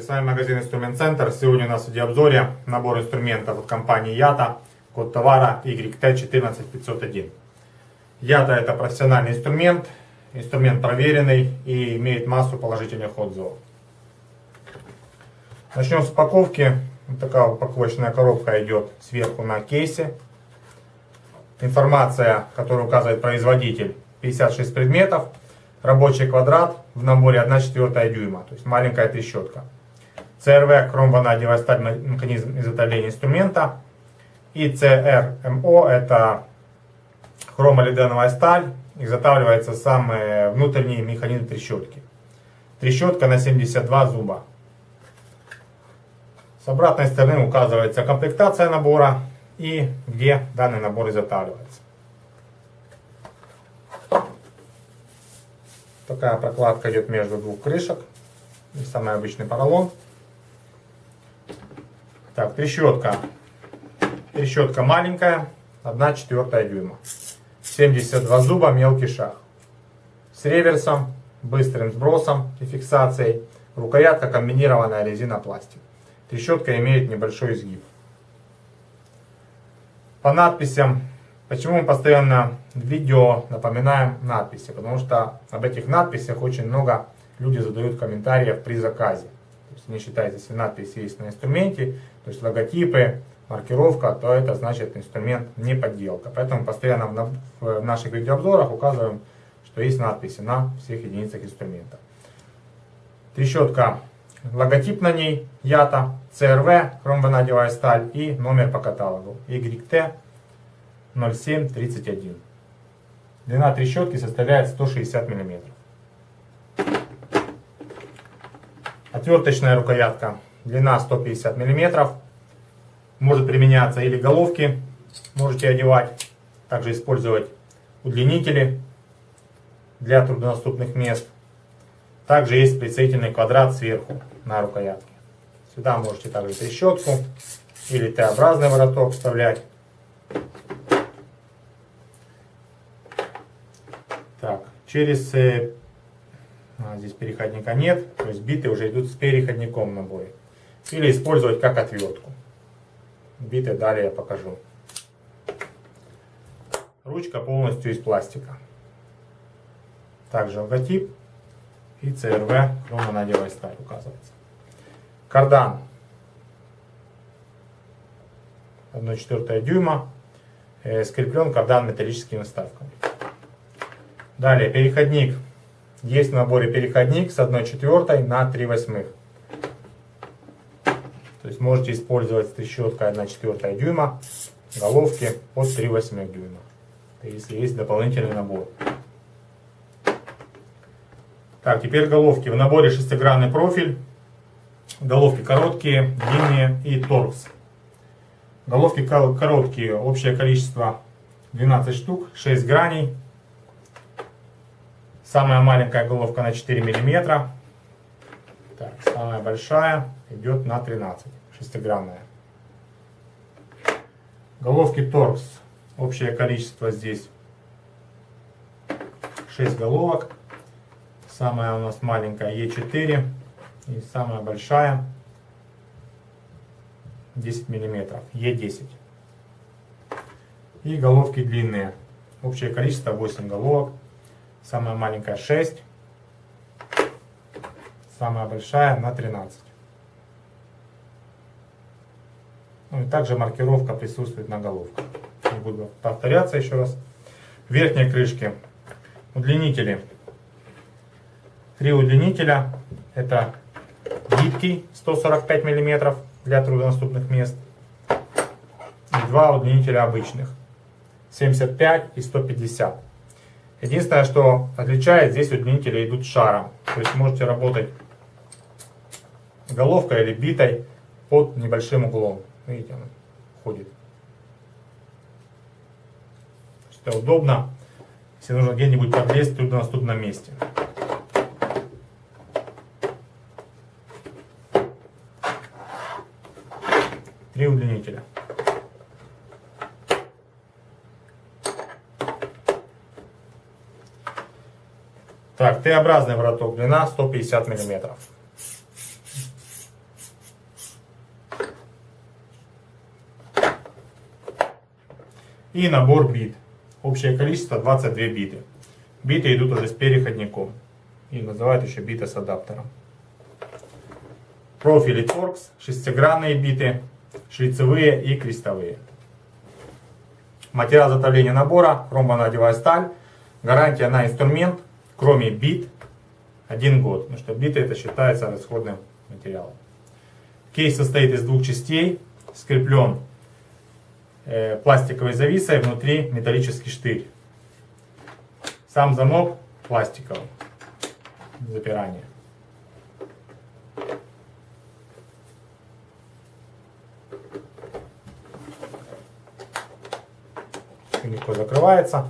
с вами магазин Инструмент Центр. Сегодня у нас в видеообзоре набор инструментов от компании Ята, код товара YT14501. Ята это профессиональный инструмент, инструмент проверенный и имеет массу положительных отзывов. Начнем с упаковки. Вот такая упаковочная коробка идет сверху на кейсе. Информация, которую указывает производитель, 56 предметов. Рабочий квадрат в наборе 1 четвертая дюйма, то есть маленькая трещотка. CRV хромванадевая сталь механизм изготовления инструмента. И CRMO это хромолиденовая сталь, изготавливается сам внутренний механизм трещотки. Трещотка на 72 зуба. С обратной стороны указывается комплектация набора и где данный набор изготавливается. Такая прокладка идет между двух крышек. И самый обычный поролон. Так, трещотка. Трещотка маленькая, 1 четвертая дюйма. 72 зуба, мелкий шаг. С реверсом, быстрым сбросом и фиксацией. Рукоятка комбинированная резина-пластик. Трещотка имеет небольшой изгиб. По надписям Почему мы постоянно в видео напоминаем надписи? Потому что об этих надписях очень много люди задают комментариев при заказе. То есть не считайте, если надпись есть на инструменте, то есть логотипы, маркировка, то это значит инструмент не подделка. Поэтому постоянно в наших видеообзорах указываем, что есть надписи на всех единицах инструмента. Трещотка, логотип на ней, ЯТА, CRV, хромванадевая сталь и номер по каталогу YT 0,731. Длина трещотки составляет 160 мм. Отверточная рукоятка. Длина 150 мм. Может применяться или головки. Можете одевать. Также использовать удлинители для труднодоступных мест. Также есть прицельный квадрат сверху на рукоятке. Сюда можете также трещотку или Т-образный вороток вставлять. Так, через... Э, а, здесь переходника нет, то есть биты уже идут с переходником в наборе. Или использовать как отвертку. Биты далее я покажу. Ручка полностью из пластика. Также логотип и CRV хромонадевая сталь указывается. Кардан 1,4 дюйма. Э, скреплен кардан металлическими вставками. Далее, переходник. Есть в наборе переходник с 1 четвертой на 3 восьмых. То есть можете использовать трещоткой 1 четвертая дюйма, головки под 3 восьмых дюйма. Если есть дополнительный набор. Так, теперь головки. В наборе шестигранный профиль. Головки короткие, длинные и торкс. Головки короткие, общее количество 12 штук, 6 граней. Самая маленькая головка на 4 миллиметра. Так, самая большая идет на 13, шестигранная. Головки торкс. Общее количество здесь 6 головок. Самая у нас маленькая Е4. И самая большая 10 миллиметров. Е10. И головки длинные. Общее количество 8 головок. Самая маленькая 6. Самая большая на 13. Ну и также маркировка присутствует на головках. Не буду повторяться еще раз. В верхней крышке удлинители. Три удлинителя. Это гибкий 145 мм для труднодоступных мест. И два удлинителя обычных. 75 и 150 Единственное, что отличает, здесь удлинители идут шаром. То есть можете работать головкой или битой под небольшим углом. Видите, он ходит. Это удобно, если нужно где-нибудь подлезть в труднодоступном месте. Три удлинителя. Так, Т-образный вороток, длина 150 миллиметров. И набор бит. Общее количество 22 биты. Биты идут уже с переходником. И называют еще биты с адаптером. Профили торкс, шестигранные биты, шлицевые и крестовые. Материал затовления набора, хромбонадевая сталь, гарантия на инструмент, кроме бит, один год. Потому что биты это считается расходным материалом. Кейс состоит из двух частей, скреплен э, пластиковой зависой, внутри металлический штырь. Сам замок пластиковый, запирание. легко закрывается.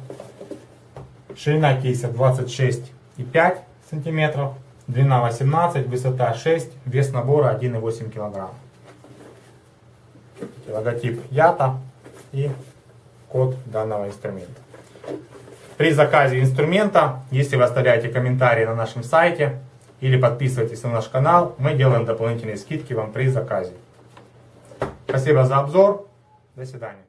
Ширина кейса 26,5 сантиметров, длина 18, высота 6, вес набора 1,8 килограмм. Логотип Ята и код данного инструмента. При заказе инструмента, если вы оставляете комментарии на нашем сайте или подписываетесь на наш канал, мы делаем дополнительные скидки вам при заказе. Спасибо за обзор. До свидания.